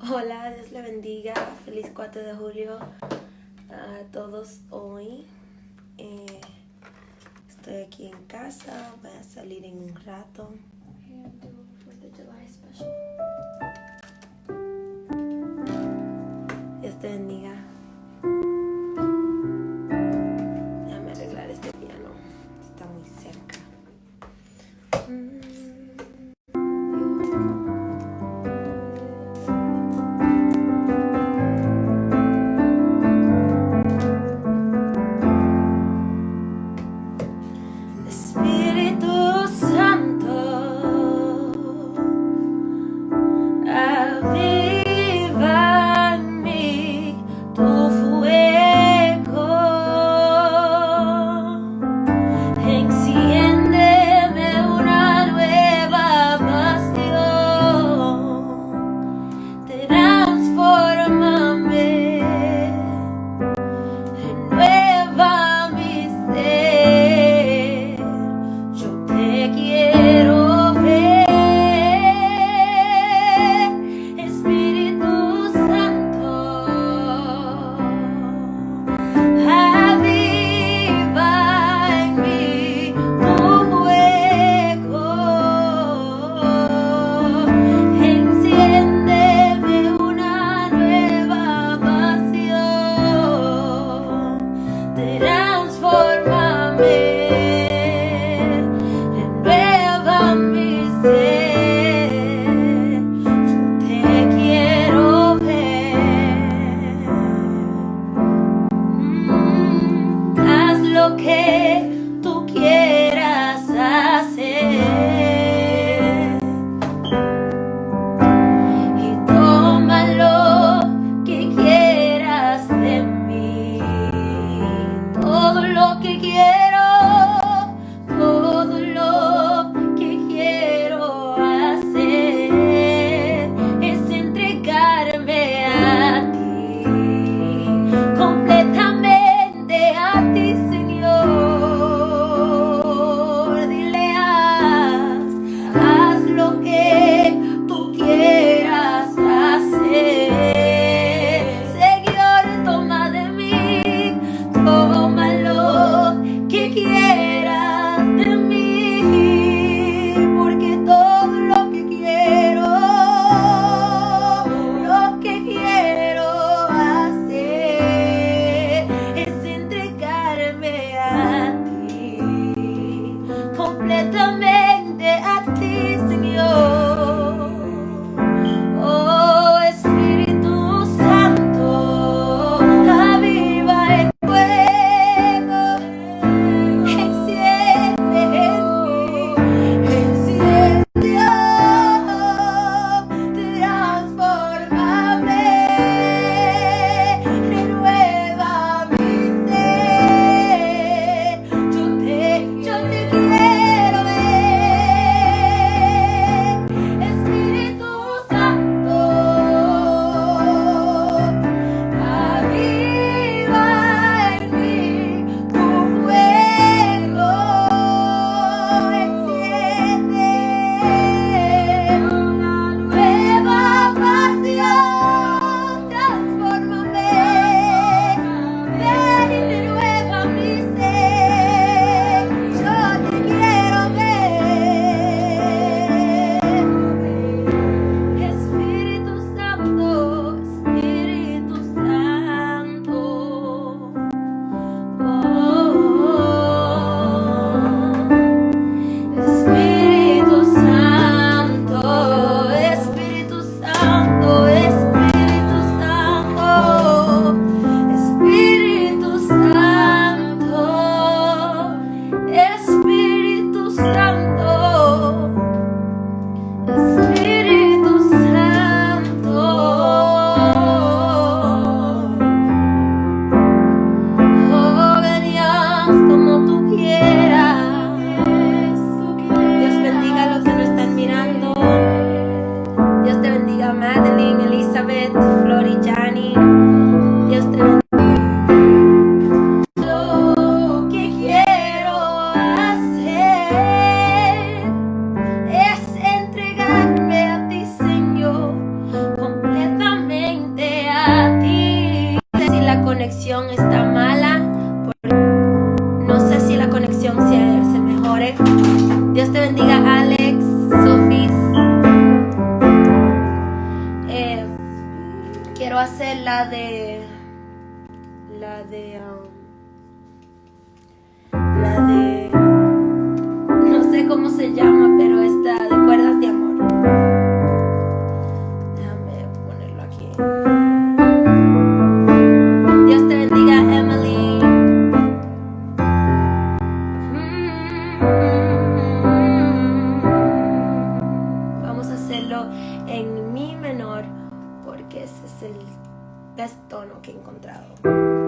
Hola, Dios le bendiga. Feliz 4 de julio a todos hoy. Eh, estoy aquí en casa, voy a salir en un rato. está mala. No sé si la conexión se, mejore. ¿eh? Dios te bendiga, Alex, Sofis. Eh, quiero hacer la de... La de... Um, la de... No sé cómo se llama, en mi menor porque ese es el best tono que he encontrado.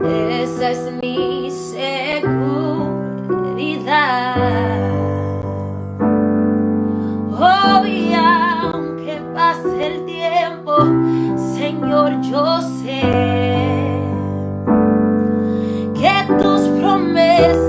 Esa es mi seguridad. Hoy, aunque pase el tiempo, Señor, yo sé que tus promesas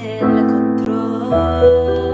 tener control.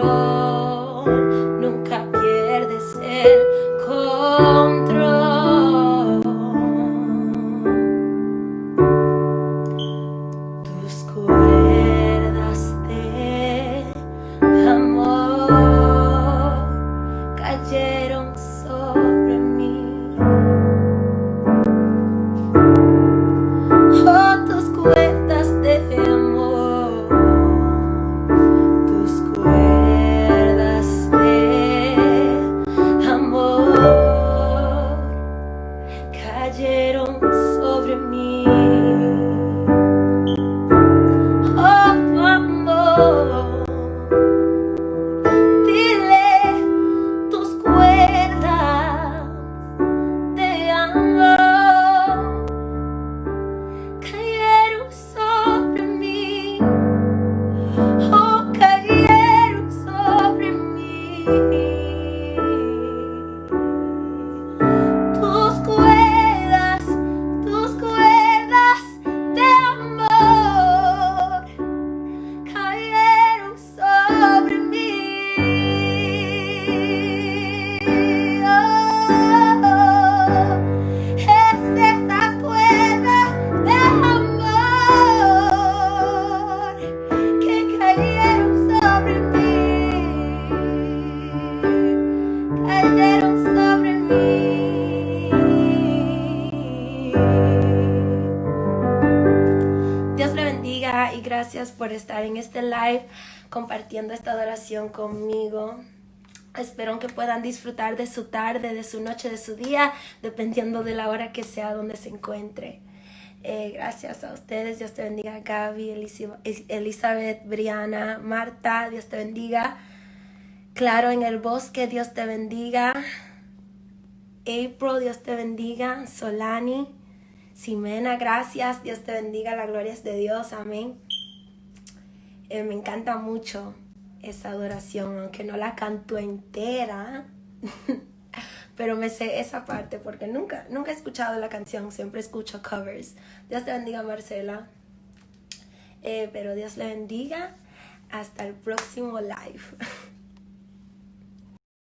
road. Compartiendo esta adoración conmigo. Espero que puedan disfrutar de su tarde, de su noche, de su día, dependiendo de la hora que sea donde se encuentre. Eh, gracias a ustedes, Dios te bendiga, Gaby, Elizabeth, Briana, Marta, Dios te bendiga. Claro, en el bosque, Dios te bendiga. April, Dios te bendiga. Solani, Ximena, gracias, Dios te bendiga, la gloria es de Dios, amén. Eh, me encanta mucho esa adoración, aunque no la canto entera, pero me sé esa parte porque nunca, nunca he escuchado la canción, siempre escucho covers. Dios te bendiga, Marcela. Eh, pero Dios le bendiga. Hasta el próximo live.